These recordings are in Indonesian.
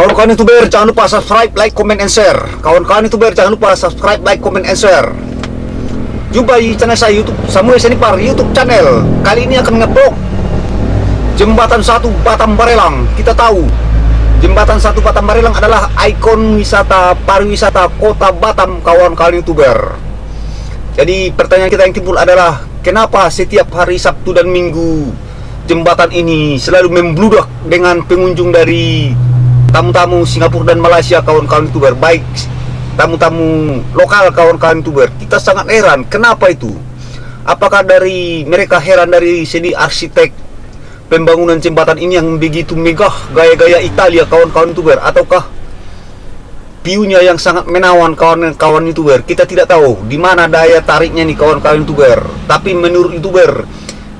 Kawan-kawan youtuber jangan lupa subscribe, like, comment, and share. Kawan-kawan youtuber jangan lupa subscribe, like, comment, and share. Jumpa di channel saya YouTube Samuel Senipar YouTube channel. Kali ini akan ngeblok jembatan satu Batam Barelang. Kita tahu jembatan satu Batam Barelang adalah ikon wisata pariwisata kota Batam kawan-kawan youtuber. Jadi pertanyaan kita yang timbul adalah kenapa setiap hari Sabtu dan Minggu jembatan ini selalu membludak dengan pengunjung dari tamu-tamu Singapura dan Malaysia kawan-kawan youtuber baik tamu-tamu lokal kawan-kawan youtuber kita sangat heran. Kenapa itu? Apakah dari mereka heran dari segi arsitek pembangunan jembatan ini yang begitu megah gaya-gaya Italia kawan-kawan youtuber? Ataukah view-nya yang sangat menawan kawan-kawan youtuber? Kita tidak tahu. Di mana daya tariknya nih kawan-kawan youtuber? Tapi menurut youtuber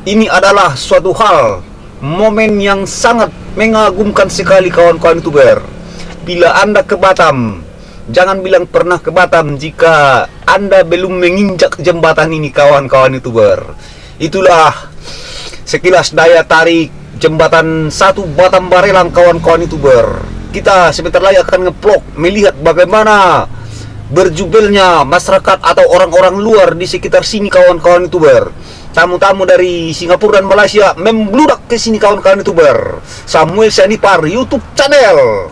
ini adalah suatu hal momen yang sangat mengagumkan sekali kawan-kawan youtuber. Bila anda ke Batam jangan bilang pernah ke Batam jika anda belum menginjak jembatan ini kawan-kawan youtuber. Itulah sekilas daya tarik jembatan satu Batam Barelang kawan-kawan youtuber. Kita sebentar lagi akan ngeplok melihat bagaimana berjubelnya masyarakat atau orang-orang luar di sekitar sini kawan-kawan youtuber tamu-tamu dari Singapura dan Malaysia membludak ke sini kawan-kawan youtuber. Samuel Sanipar YouTube channel